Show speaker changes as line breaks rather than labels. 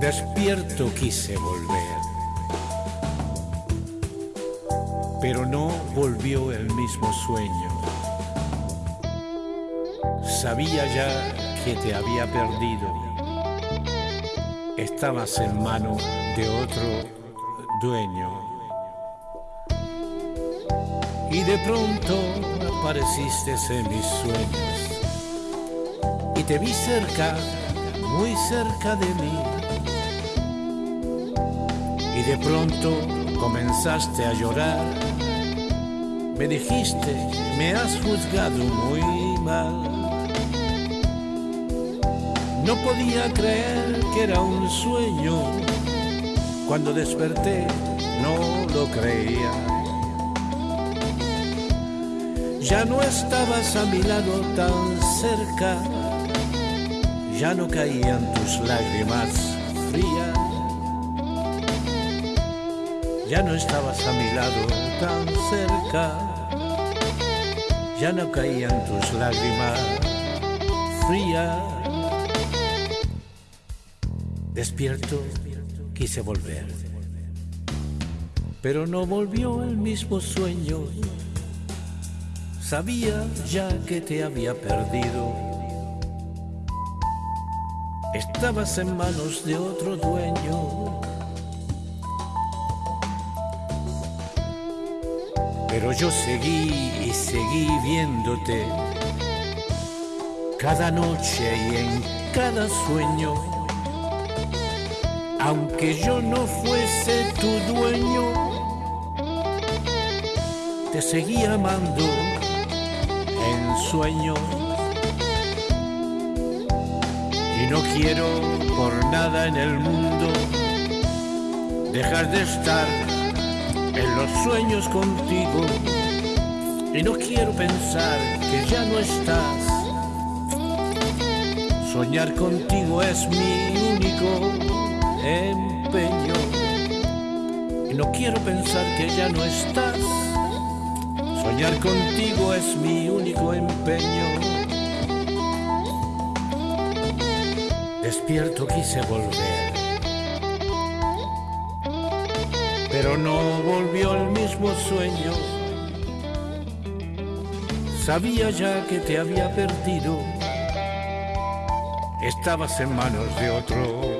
Despierto quise volver, pero no volvió el mismo sueño. Sabía ya que te había perdido. Estabas en mano de otro dueño. Y de pronto apareciste en mis sueños y te vi cerca, muy cerca de mí. Y de pronto comenzaste a llorar. Me dijiste, me has juzgado muy mal. No podía creer que era un sueño. Cuando desperté no lo creía. Ya no estabas a mi lado tan cerca ya no caían tus lágrimas frías, ya no estabas a mi lado tan cerca, ya no caían tus lágrimas frías. Despierto, quise volver, pero no volvió el mismo sueño. Sabía ya que te había perdido estabas en manos de otro dueño. Pero yo seguí y seguí viéndote cada noche y en cada sueño. Aunque yo no fuese tu dueño, te seguí amando en sueños y no quiero por nada en el mundo dejar de estar en los sueños contigo. Y no quiero pensar que ya no estás. Soñar contigo es mi único empeño. Y no quiero pensar que ya no estás. Soñar contigo es mi único empeño. Despierto quise volver, pero no volvió el mismo sueño. Sabía ya que te había perdido, estabas en manos de otro.